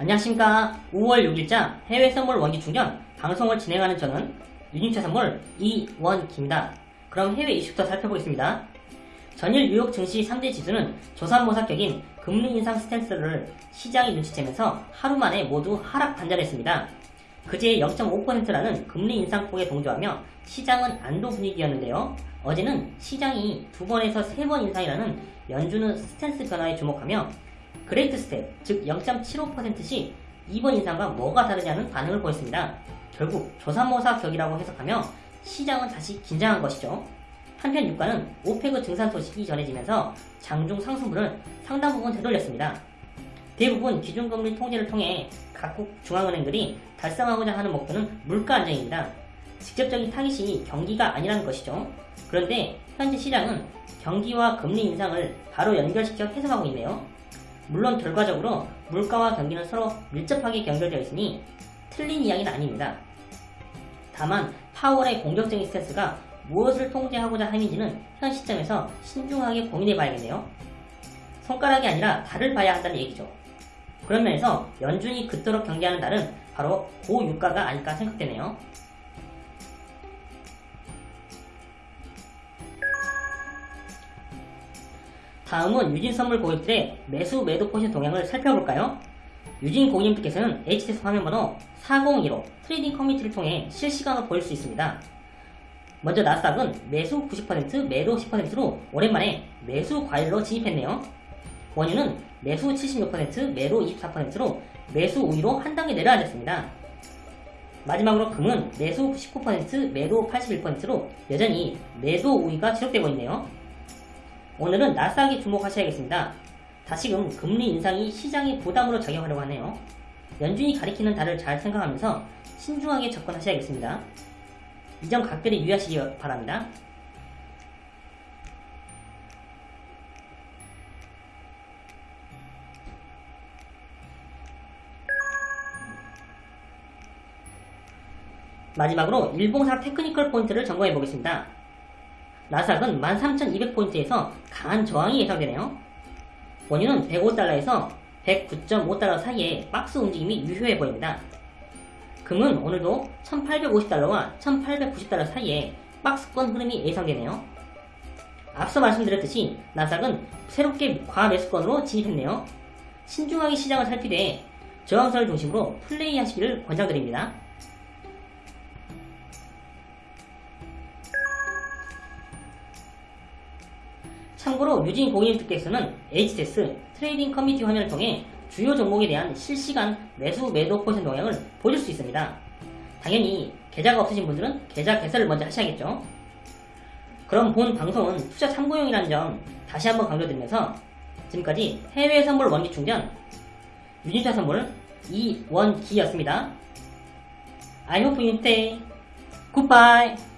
안녕하십니까 5월 6일자 해외 선물 원기 충전 방송을 진행하는 저는 유진차 선물 이원기입니다. 그럼 해외 이슈부터 살펴보겠습니다. 전일 뉴욕 증시 3대 지수는 조산모사격인 금리 인상 스탠스를 시장이 눈치채면서 하루 만에 모두 하락 반전했습니다. 그제 0.5%라는 금리 인상폭에 동조하며 시장은 안도 분위기였는데요. 어제는 시장이 두 번에서 세 번 인상이라는 연준의 stance 변화에 주목하며 great step, 즉 0.75%씩 2번 인상과 뭐가 다르냐는 반응을 보였습니다. 결국 조삼모사 격이라고 해석하며 시장은 다시 긴장한 것이죠. 한편 유가는 OPEC 증산 소식이 전해지면서 장중 상승분을 상당 부분 되돌렸습니다. 대부분 기준금리 통제를 통해 각국 중앙은행들이 달성하고자 하는 목표는 물가 안정입니다. 직접적인 타깃이 경기가 아니라는 것이죠. 그런데 현재 시장은 경기와 금리 인상을 바로 연결시켜 해석하고 있네요. 물론 결과적으로 물가와 경기는 서로 밀접하게 연결되어 있으니 틀린 이야기는 아닙니다. 다만 파월의 공격적인 스탠스가 무엇을 통제하고자 함인지는 현 시점에서 신중하게 고민해 봐야겠네요. 손가락이 아니라 달을 봐야 한다는 얘기죠. 그런 면에서 연준이 그토록 경계하는 달은 바로 고유가가 아닐까 생각되네요. 다음은 유진 선물 고객들의 매수 매도 포지션 동향을 살펴볼까요? 유진 고객님께서는 HTS 화면번호 4015 trading 커뮤니티를 통해 실시간으로 보실 수 있습니다. 먼저 나스닥은 매수 90% 매도 10%로 오랜만에 매수 과열로 진입했네요. 원유는 매수 76% 매도 24%로 매수 우위로 한 단계 내려앉았습니다. 마지막으로 금은 매수 19% 매도 81%로 여전히 매도 우위가 지속되고 있네요. 오늘은 나스닥에 주목하셔야겠습니다. 다시금 금리 인상이 시장의 부담으로 작용하려고 하네요. 연준이 가리키는 달을 잘 생각하면서 신중하게 접근하셔야겠습니다. 이 점 각별히 유의하시기 바랍니다. 마지막으로 일봉사 테크니컬 포인트를 점검해 보겠습니다. 나스닥은 13,200포인트에서 강한 저항이 예상되네요. 원유는 105달러에서 109.5달러 사이에 박스 움직임이 유효해 보입니다. 금은 오늘도 1850달러와 1890달러 사이에 박스권 흐름이 예상되네요. 앞서 말씀드렸듯이 나스닥은 새롭게 과매수권으로 진입했네요. 신중하게 시장을 살피되 저항선을 중심으로 플레이하시기를 권장드립니다. 참고로 유진 고객님들께서는 HTS trading 커뮤니티 화면을 통해 주요 종목에 대한 실시간 매수 매도 포지션 동향을 보실 수 있습니다. 당연히 계좌가 없으신 분들은 계좌 개설을 먼저 하셔야겠죠. 그럼 본 방송은 투자 참고용이라는 점 다시 한번 강조드리면서 지금까지 해외 선물 원기 충전 유진투자 선물 이원기였습니다. I hope you stay. Goodbye.